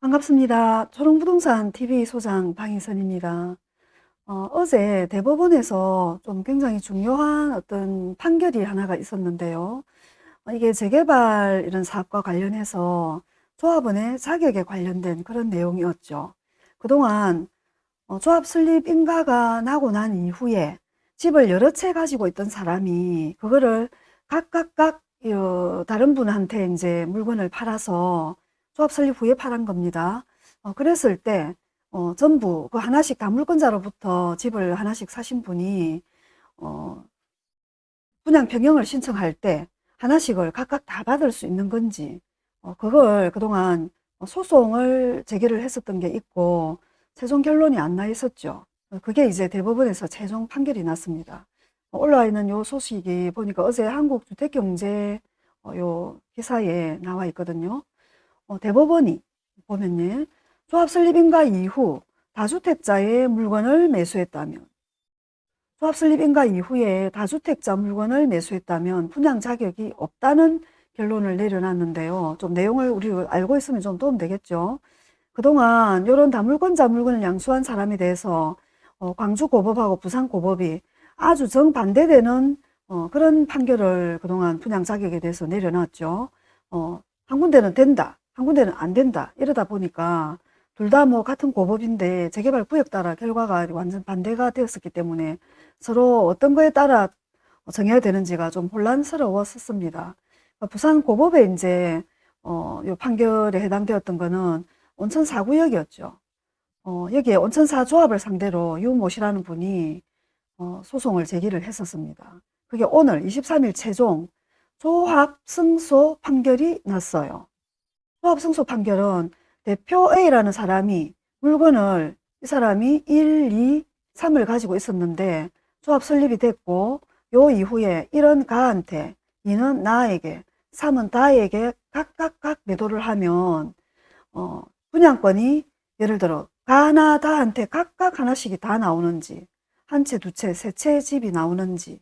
반갑습니다. 초롱부동산 TV 소장 방희선입니다. 어, 제 대법원에서 좀 굉장히 중요한 어떤 판결이 하나가 있었는데요. 어, 이게 재개발 이런 사업과 관련해서 조합원의 자격에 관련된 그런 내용이었죠. 그동안 어, 조합 설립 인가가 나고 난 이후에 집을 여러 채 가지고 있던 사람이 그거를 각각각 어, 다른 분한테 이제 물건을 팔아서 조합 설립 후에 팔은 겁니다. 어, 그랬을 때 어, 전부 그 하나씩 다 물건자로부터 집을 하나씩 사신 분이 어, 분양 변경을 신청할 때 하나씩을 각각 다 받을 수 있는 건지 어, 그걸 그동안 소송을 제기를 했었던 게 있고 최종 결론이 안 나 있었죠. 그게 이제 대법원에서 최종 판결이 났습니다. 올라와 있는 요 소식이 보니까 어제 한국주택경제 어, 요 기사에 나와 있거든요. 어, 대법원이 보면요. 조합 설립인가 이후 다주택자의 물건을 매수했다면 조합 설립인가 이후에 다주택자 물건을 매수했다면 분양 자격이 없다는 결론을 내려놨는데요. 좀 내용을 우리 알고 있으면 좀 도움 되겠죠. 그동안 이런 다물건자 물건을 양수한 사람에 대해서 어, 광주고법하고 부산고법이 아주 정반대되는 어, 그런 판결을 그동안 분양 자격에 대해서 내려놨죠. 어, 한 군데는 된다. 한 군데는 안 된다 이러다 보니까 둘 다 뭐 같은 고법인데 재개발 구역 따라 결과가 완전 반대가 되었었기 때문에 서로 어떤 거에 따라 정해야 되는지가 좀 혼란스러웠었습니다. 그러니까 부산 고법에 이제 어, 요 판결에 해당되었던 거는 온천 4구역이었죠. 어, 여기에 온천 4조합을 상대로 유모 씨라는 분이 어, 소송을 제기를 했었습니다. 그게 오늘 23일 최종 조합 승소 판결이 났어요. 조합 승소 판결은 대표 A라는 사람이 물건을 이 사람이 1, 2, 3을 가지고 있었는데 조합 설립이 됐고 요 이후에 1은 가한테 2는 나에게 3은 다에게 각각각 매도를 하면 어, 분양권이 예를 들어 가나 다한테 각각 하나씩이 다 나오는지 한 채, 두 채, 세 채 집이 나오는지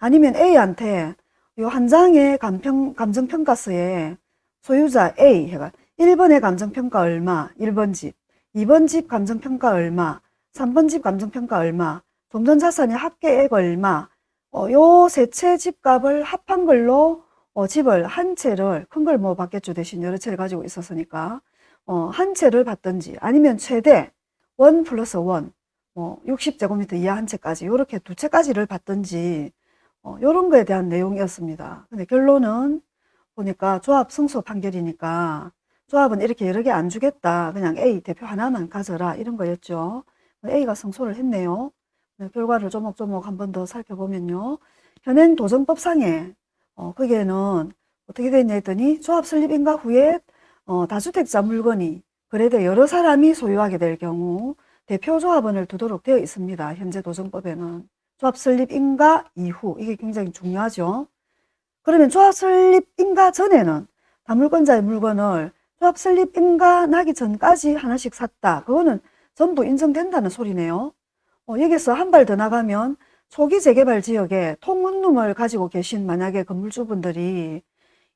아니면 A한테 요 한 장의 감정평가서에 소유자 A 해가 1번의 감정평가 얼마 1번 집 2번 집 감정평가 얼마 3번 집 감정평가 얼마 동전자산의 합계액 얼마 어, 요세채 집값을 합한 걸로 어, 집을 한 채를 큰 걸 뭐 받겠죠 대신 여러 채를 가지고 있었으니까 어, 한 채를 받든지 아니면 최대 원 플러스 원 뭐 60제곱미터 이하 한 채까지 이렇게 두 채까지를 받든지 어, 이런 거에 대한 내용이었습니다. 근데 결론은 보니까 조합 승소 판결이니까 조합은 이렇게 여러 개 안 주겠다. 그냥 A 대표 하나만 가져라. 이런 거였죠. A가 승소를 했네요. 네, 결과를 조목조목 한 번 더 살펴보면요. 현행 도정법상에 어, 거기에는 어떻게 되어 있냐 했더니 조합 설립 인가 후에 어, 다주택자 물건이 그래도 여러 사람이 소유하게 될 경우 대표 조합원을 두도록 되어 있습니다. 현재 도정법에는 조합 설립 인가 이후 이게 굉장히 중요하죠. 그러면 조합 설립 인가 전에는 다물권자의 물건을 조합 설립 인가 나기 전까지 하나씩 샀다. 그거는 전부 인정된다는 소리네요. 어, 여기서 한 발 더 나가면 초기 재개발 지역에 통원룸을 가지고 계신 만약에 건물주분들이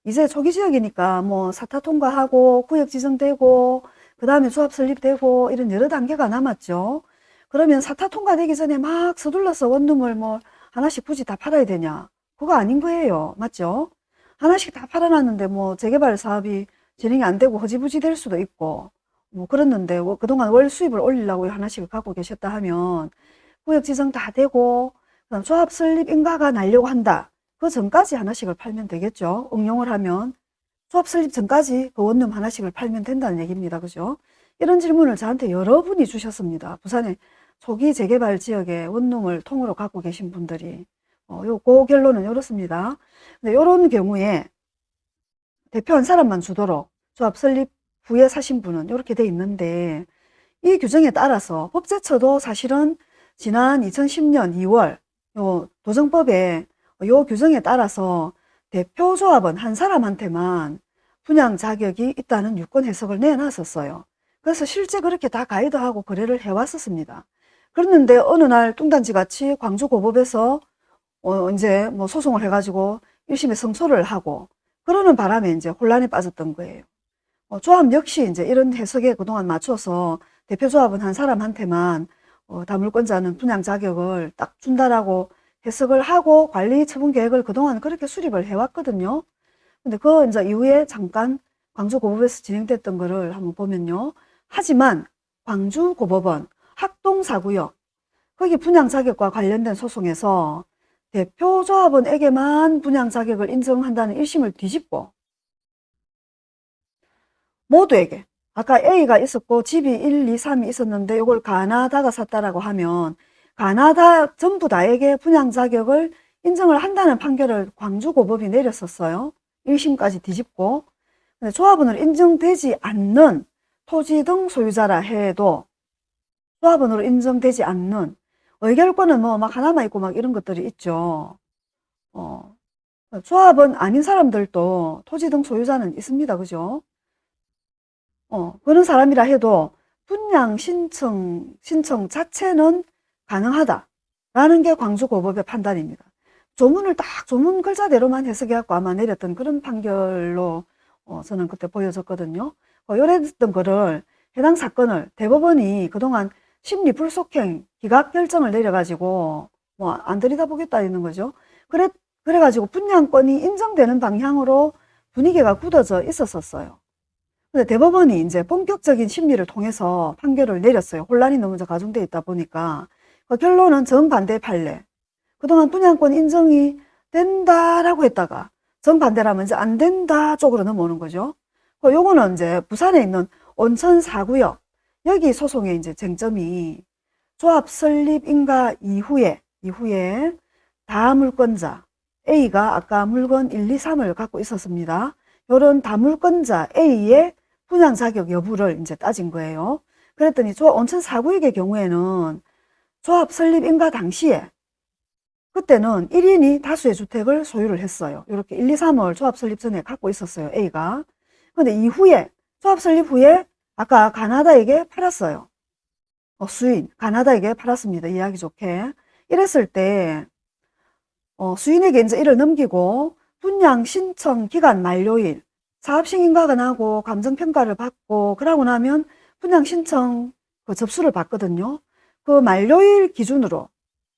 이제 초기 지역이니까 뭐 사타 통과하고 구역 지정되고 그 다음에 조합 설립되고 이런 여러 단계가 남았죠. 그러면 사타 통과되기 전에 막 서둘러서 원룸을 뭐 하나씩 굳이 다 팔아야 되냐. 그거 아닌 거예요. 맞죠? 하나씩 다 팔아놨는데 뭐 재개발 사업이 진행이 안 되고 허지부지 될 수도 있고 뭐 그랬는데 뭐 그동안 월 수입을 올리려고 하나씩을 갖고 계셨다 하면 구역 지정 다 되고 그다음 조합 설립 인가가 날려고 한다. 그 전까지 하나씩을 팔면 되겠죠. 응용을 하면 조합 설립 전까지 그 원룸 하나씩을 팔면 된다는 얘기입니다. 그죠? 이런 질문을 저한테 여러분이 주셨습니다. 부산의 초기 재개발 지역에 원룸을 통으로 갖고 계신 분들이 어, 요, 그 결론은 이렇습니다. 근데 이런 경우에 대표 한 사람만 주도록 조합 설립 후에 사신 분은 이렇게 돼 있는데 이 규정에 따라서 법제처도 사실은 지난 2010년 2월 요 도정법에 요 규정에 따라서 대표 조합은 한 사람한테만 분양 자격이 있다는 유권 해석을 내놨었어요. 그래서 실제 그렇게 다 가이드하고 거래를 해왔었습니다. 그랬는데 어느 날 뚱단지 같이 광주고법에서 어, 이제 뭐 소송을 해가지고 1심에 성소를 하고 그러는 바람에 이제 혼란에 빠졌던 거예요. 어, 조합 역시 이제 이런 해석에 그동안 맞춰서 대표조합은 한 사람한테만 어, 다물권자는 분양 자격을 딱 준다라고 해석을 하고 관리 처분 계획을 그동안 그렇게 수립을 해왔거든요. 근데 그 이제 이후에 잠깐 광주고법에서 진행됐던 거를 한번 보면요. 하지만 광주고법은 학동사구역 거기 분양 자격과 관련된 소송에서 대표 조합원에게만 분양 자격을 인정한다는 1심을 뒤집고 모두에게 아까 A가 있었고 집이 1, 2, 3이 있었는데 이걸 가나다가 샀다라고 하면 가나다 전부 다에게 분양 자격을 인정을 한다는 판결을 광주고법이 내렸었어요. 1심까지 뒤집고 근데 조합원으로 인정되지 않는 토지 등 소유자라 해도 조합원으로 인정되지 않는 의결권은 뭐 막 하나만 있고 막 이런 것들이 있죠. 어, 조합원 아닌 사람들도 토지 등 소유자는 있습니다. 그죠? 어, 그런 사람이라 해도 분양 신청, 신청 자체는 가능하다라는 게 광주고법의 판단입니다. 조문을 딱 조문 글자대로만 해석해갖고 아마 내렸던 그런 판결로 어, 저는 그때 보여졌거든요. 어, 요랬던 거를 해당 사건을 대법원이 그동안 심리 불속행 기각 결정을 내려가지고 뭐 안 들여다보겠다 이런 거죠. 그래 그래가지고 분양권이 인정되는 방향으로 분위기가 굳어져 있었었어요. 근데 대법원이 이제 본격적인 심리를 통해서 판결을 내렸어요. 혼란이 너무 가중돼 있다 보니까 그 결론은 정반대 판례. 그동안 분양권 인정이 된다라고 했다가 정반대라면 이제 안 된다 쪽으로 넘어오는 거죠. 그 요거는 이제 부산에 있는 온천 사구역 여기 소송의 이제 쟁점이 조합 설립 인가 이후에 이후에 다물권자 A가 아까 물건 1, 2, 3을 갖고 있었습니다. 요런 다물권자 A의 분양 자격 여부를 이제 따진 거예요. 그랬더니 조합 온천 사구역의 경우에는 조합 설립 인가 당시에 그때는 1인이 다수의 주택을 소유를 했어요. 이렇게 1, 2, 3을 조합 설립 전에 갖고 있었어요. A가. 근데 이후에 조합 설립 후에 아까 가나다에게 팔았어요. 어, 수인, 가나다에게 팔았습니다. 이야기 좋게. 이랬을 때 어, 수인에게 이제 이를 넘기고 분양 신청 기간 만료일 사업승인가가 나고 감정평가를 받고 그러고 나면 분양 신청 그 접수를 받거든요. 그 만료일 기준으로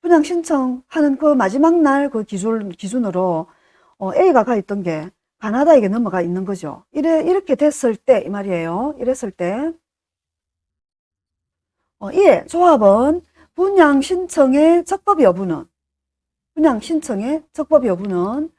분양 신청하는 그 마지막 날 그 기준, 기준으로 어, A가 가 있던 게 가나다에게 넘어가 있는 거죠. 이래, 이렇게 됐을 때, 이 말이에요. 이랬을 때, 어, 이에 조합은 분양 신청의 적법 여부는, 분양 신청의 적법 여부는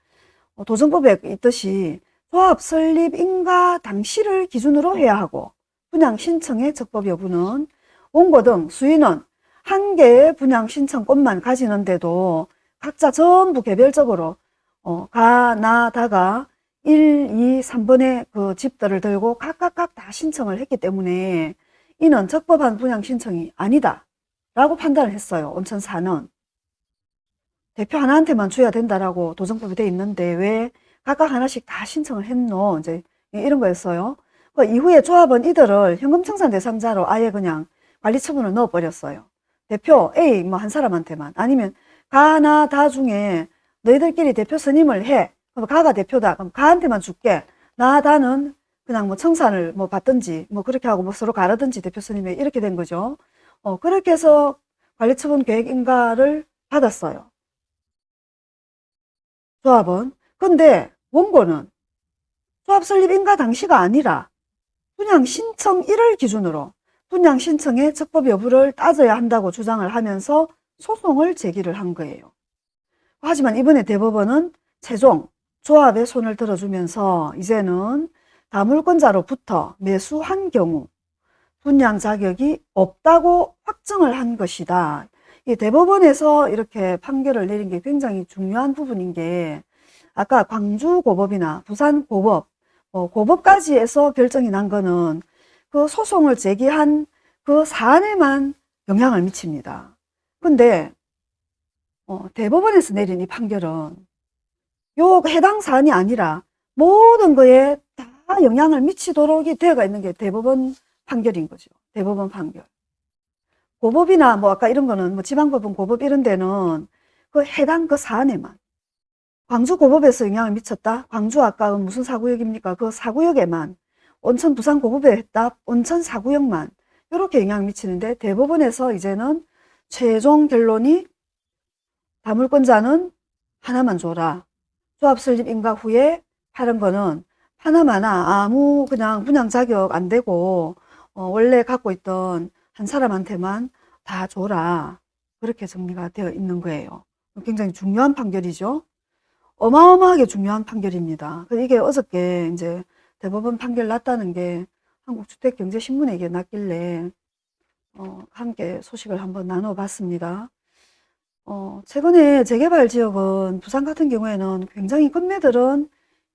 어, 도정법에 있듯이 조합 설립 인가 당시를 기준으로 해야 하고, 분양 신청의 적법 여부는 원고 등 수인은 한 개의 분양 신청권만 가지는데도 각자 전부 개별적으로 어, 가, 나, 다가 1, 2, 3번의 그 집들을 들고 각각각 다 신청을 했기 때문에 이는 적법한 분양 신청이 아니다 라고 판단을 했어요. 온천사는. 대표 하나한테만 줘야 된다라고 도정법이 돼 있는데 왜 각각 하나씩 다 신청을 했노? 이제 이런 거였어요. 그 이후에 조합은 이들을 현금청산 대상자로 아예 그냥 관리 처분을 넣어버렸어요. 대표 A 뭐 한 사람한테만 아니면 가나 다 중에 너희들끼리 대표 선임을 해. 그럼 가가 대표다. 그럼 가한테만 줄게. 나 다는 그냥 뭐 청산을 뭐 받든지 뭐 그렇게 하고 뭐 서로 가르든지 대표 선임에 이렇게 된 거죠. 어 그렇게 해서 관리처분 계획 인가를 받았어요. 조합은. 근데 원고는 조합 설립 인가 당시가 아니라 그냥 신청 1을 기준으로 분양 신청의 적법 여부를 따져야 한다고 주장을 하면서 소송을 제기를 한 거예요. 하지만 이번에 대법원은 최종 조합의 손을 들어주면서 이제는 다물권자로부터 매수한 경우 분양 자격이 없다고 확정을 한 것이다. 이 대법원에서 이렇게 판결을 내린 게 굉장히 중요한 부분인 게 아까 광주고법이나 부산고법, 어, 고법까지 해서 결정이 난 거는 그 소송을 제기한 그 사안에만 영향을 미칩니다. 근데 어, 대법원에서 내린 이 판결은 요 해당 사안이 아니라 모든 거에 다 영향을 미치도록 이 되어가 있는 게 대법원 판결인 거죠. 대법원 판결. 고법이나 뭐 아까 이런 거는 뭐 지방법원 고법 이런 데는 그 해당 그 사안에만 광주 고법에서 영향을 미쳤다. 광주 아까 무슨 사구역입니까? 그 사구역에만 온천 부산 고급에 했다. 온천 사구역만 이렇게 영향을 미치는데 대법원에서 이제는 최종 결론이 다물권자는 하나만 줘라. 조합 설립 인가 후에 파는 거는 하나마나 아무 그냥 분양 자격 안 되고 어, 원래 갖고 있던 한 사람한테만 다 줘라. 그렇게 정리가 되어 있는 거예요. 굉장히 중요한 판결이죠. 어마어마하게 중요한 판결입니다. 그 이게 어저께 이제 대법원 판결 났다는 게 한국주택경제신문에 이게 났길래 어, 함께 소식을 한번 나눠봤습니다. 어, 최근에 재개발 지역은 부산 같은 경우에는 굉장히 건매들은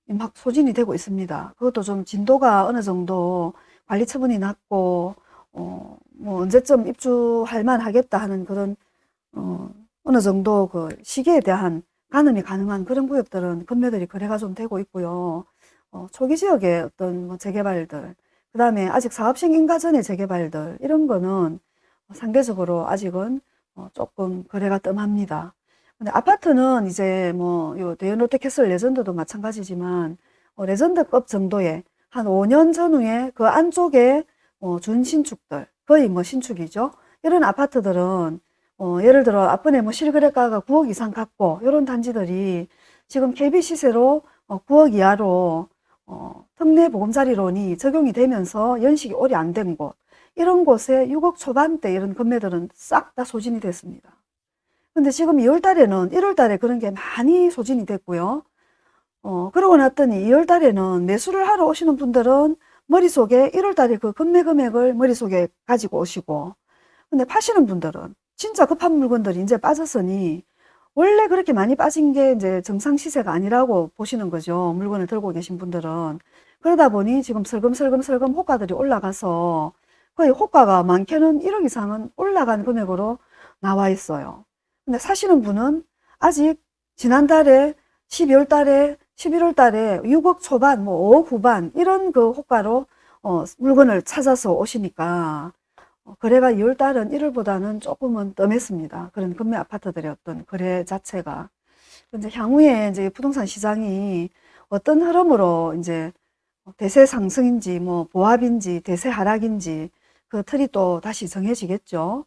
막 소진이 되고 있습니다. 그것도 좀 진도가 어느 정도 관리 처분이 났고 어, 뭐 언제쯤 입주할 만 하겠다 하는 그런 어, 어느 정도 그 시기에 대한 가늠이 가능한 그런 구역들은 건매들이 거래가 좀 되고 있고요. 어, 초기 지역의 어떤 뭐 재개발들, 그 다음에 아직 사업 승인가 전의 재개발들 이런 거는 상대적으로 아직은 어, 조금 거래가 뜸합니다. 근데 아파트는 이제 뭐요 대연 롯데캐슬 레전드도 마찬가지지만 어, 레전드급 정도의 한 5년 전후에 그 안쪽에 어, 준신축들 거의 뭐 신축이죠. 이런 아파트들은 어, 예를 들어 앞번에 뭐 실거래가가 9억 이상 갖고 이런 단지들이 지금 KB 시세로 어, 9억 이하로 어, 특례 보금자리론이 적용이 되면서 연식이 오래 안 된 곳 이런 곳에 6억 초반대 이런 금매들은 싹 다 소진이 됐습니다. 근데 지금 2월 달에는 1월 달에 그런 게 많이 소진이 됐고요. 어, 그러고 났더니 2월 달에는 매수를 하러 오시는 분들은 머릿속에 1월 달에 그 금매 금액을 머릿속에 가지고 오시고 근데 파시는 분들은 진짜 급한 물건들이 이제 빠졌으니 원래 그렇게 많이 빠진 게 이제 정상 시세가 아니라고 보시는 거죠. 물건을 들고 계신 분들은. 그러다 보니 지금 슬금슬금슬금 호가들이 올라가서 거의 호가가 많게는 1억 이상은 올라간 금액으로 나와 있어요. 근데 사시는 분은 아직 지난달에 12월 달에 11월 달에 6억 초반 뭐 5억 후반 이런 그 호가로 어, 물건을 찾아서 오시니까 어, 거래가 2월 달은 1월보다는 조금은 뜸했습니다. 그런 금매 아파트들의 어떤 거래 자체가. 이제 향후에 이제 부동산 시장이 어떤 흐름으로 이제 대세 상승인지 뭐 보합인지 대세 하락인지 그 틀이 또 다시 정해지겠죠.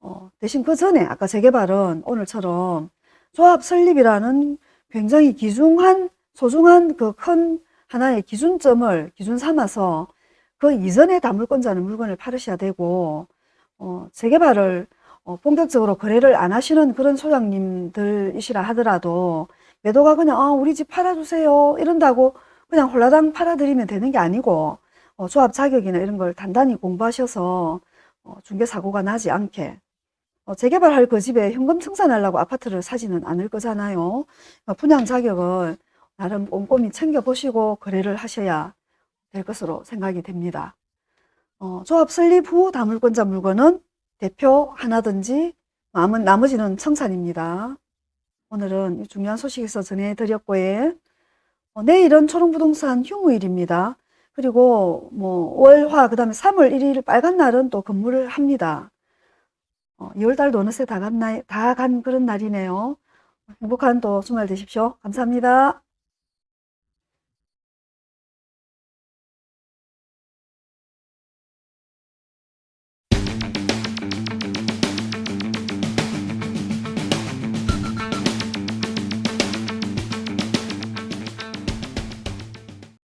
어, 대신 그 전에 아까 재개발은 오늘처럼 조합 설립이라는 굉장히 기중한 소중한 그 큰 하나의 기준점을 기준 삼아서 그 이전에 다물권자는 물건을 팔으셔야 되고 어, 재개발을 어, 본격적으로 거래를 안 하시는 그런 소장님들이시라 하더라도 매도가 그냥 아, 우리 집 팔아주세요 이런다고 그냥 홀라당 팔아드리면 되는 게 아니고 어, 조합 자격이나 이런 걸 단단히 공부하셔서 어, 중개사고가 나지 않게 어, 재개발할 그 집에 현금 청산하려고 아파트를 사지는 않을 거잖아요. 어, 분양 자격을 나름 꼼꼼히 챙겨보시고 거래를 하셔야 될 것으로 생각이 됩니다. 어, 조합 설립 후 다물권자 물건은 대표 하나든지 남은, 나머지는 청산입니다. 오늘은 중요한 소식에서 전해드렸고요. 어, 내일은 초롱부동산 휴무일입니다. 그리고 뭐 월화 그 다음에 3월 1일 빨간 날은 또 근무를 합니다. 어, 2월달도 어느새 다 간, 다간 그런 날이네요. 행복한 또 주말 되십시오. 감사합니다.